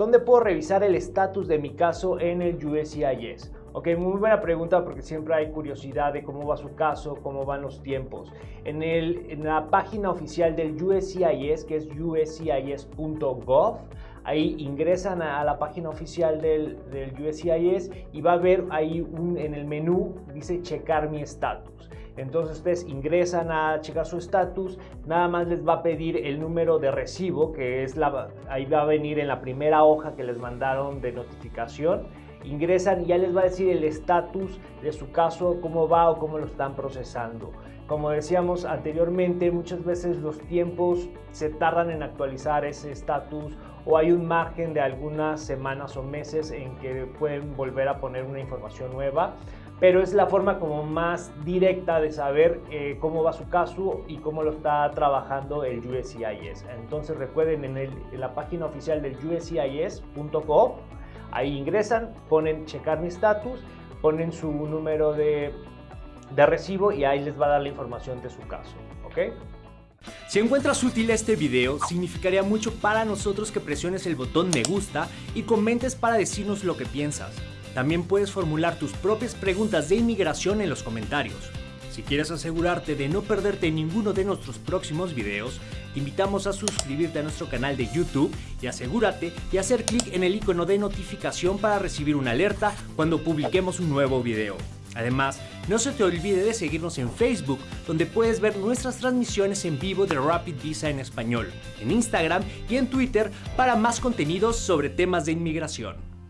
¿dónde puedo revisar el estatus de mi caso en el USCIS? Ok, muy buena pregunta porque siempre hay curiosidad de cómo va su caso, cómo van los tiempos. En, el, la página oficial del USCIS, que es uscis.gov, ahí ingresan a, la página oficial del, del, USCIS y va a ver ahí en el menú, dice checar mi estatus. Entonces ustedes ingresan a checar su estatus, nada más les va a pedir el número de recibo, que es la, ahí va a venir en la primera hoja que les mandaron de notificación. Ingresan y ya les va a decir el estatus de su caso, cómo va o cómo lo están procesando. Como decíamos anteriormente, muchas veces los tiempos se tardan en actualizar ese estatus o hay un margen de algunas semanas o meses en que pueden volver a poner una información nueva pero es la forma como más directa de saber eh, cómo va su caso y cómo lo está trabajando el USCIS. Entonces recuerden en, la página oficial del uscis.gov, ahí ingresan, ponen checar mi estatus, ponen su número de, de recibo y ahí les va a dar la información de su caso. ¿ok? Si encuentras útil este video, significaría mucho para nosotros que presiones el botón me gusta y comentes para decirnos lo que piensas. También puedes formular tus propias preguntas de inmigración en los comentarios. Si quieres asegurarte de no perderte ninguno de nuestros próximos videos, te invitamos a suscribirte a nuestro canal de YouTube y asegúrate de hacer clic en el icono de notificación para recibir una alerta cuando publiquemos un nuevo video. Además, no se te olvide de seguirnos en Facebook, donde puedes ver nuestras transmisiones en vivo de Rapid Visa en español, en Instagram y en Twitter para más contenidos sobre temas de inmigración.